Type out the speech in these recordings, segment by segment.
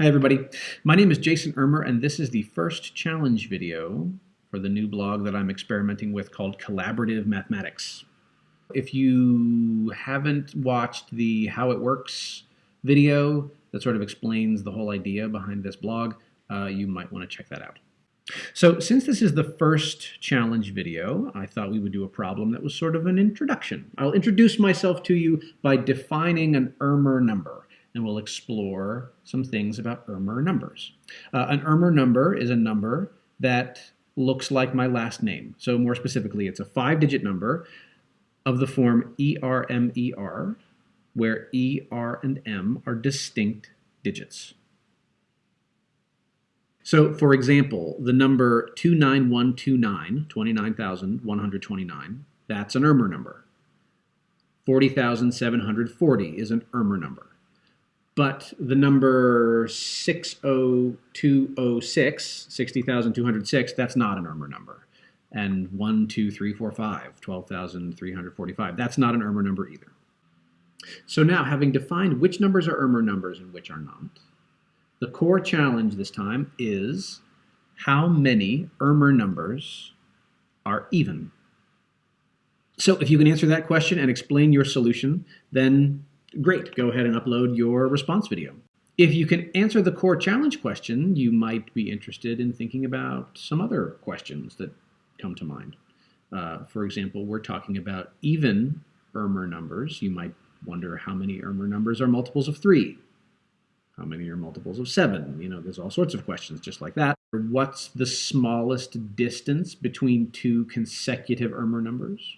Hi everybody, my name is Jason Ermer and this is the first challenge video for the new blog that I'm experimenting with called Collaborative Mathematics. If you haven't watched the How It Works video that sort of explains the whole idea behind this blog, uh, you might want to check that out. So since this is the first challenge video, I thought we would do a problem that was sort of an introduction. I'll introduce myself to you by defining an Ermer number and we'll explore some things about Ermer numbers. Uh, an Ermer number is a number that looks like my last name. So more specifically, it's a five-digit number of the form ERMER, where E, R, and M are distinct digits. So, for example, the number 29129, 29,129, that's an Ermer number. 40,740 is an Ermer number. But the number 60206, 60,206, that's not an Ermer number. And 1, 2, 3, 4, 5, 12,345, that's not an Ermer number either. So now, having defined which numbers are Ermer numbers and which are not, the core challenge this time is how many Ermer numbers are even? So if you can answer that question and explain your solution, then great, go ahead and upload your response video. If you can answer the core challenge question, you might be interested in thinking about some other questions that come to mind. Uh, for example, we're talking about even Ermer numbers. You might wonder how many Ermer numbers are multiples of 3? How many are multiples of 7? You know, there's all sorts of questions just like that. What's the smallest distance between two consecutive Ermer numbers?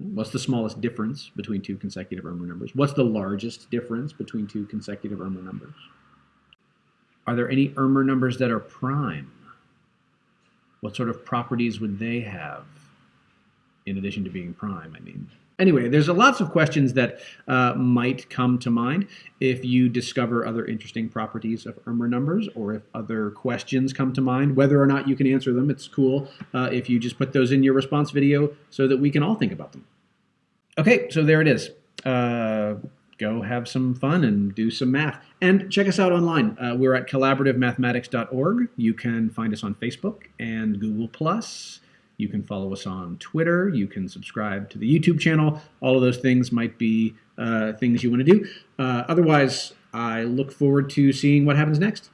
What's the smallest difference between two consecutive Ermer numbers? What's the largest difference between two consecutive Ermer numbers? Are there any Ermer numbers that are prime? What sort of properties would they have in addition to being prime, I mean? Anyway, there's a lots of questions that uh, might come to mind if you discover other interesting properties of Ermer numbers or if other questions come to mind. Whether or not you can answer them, it's cool uh, if you just put those in your response video so that we can all think about them. Okay, so there it is. Uh, go have some fun and do some math. And check us out online. Uh, we're at collaborativemathematics.org. You can find us on Facebook and Google+. Plus. You can follow us on Twitter. You can subscribe to the YouTube channel. All of those things might be uh, things you want to do. Uh, otherwise, I look forward to seeing what happens next.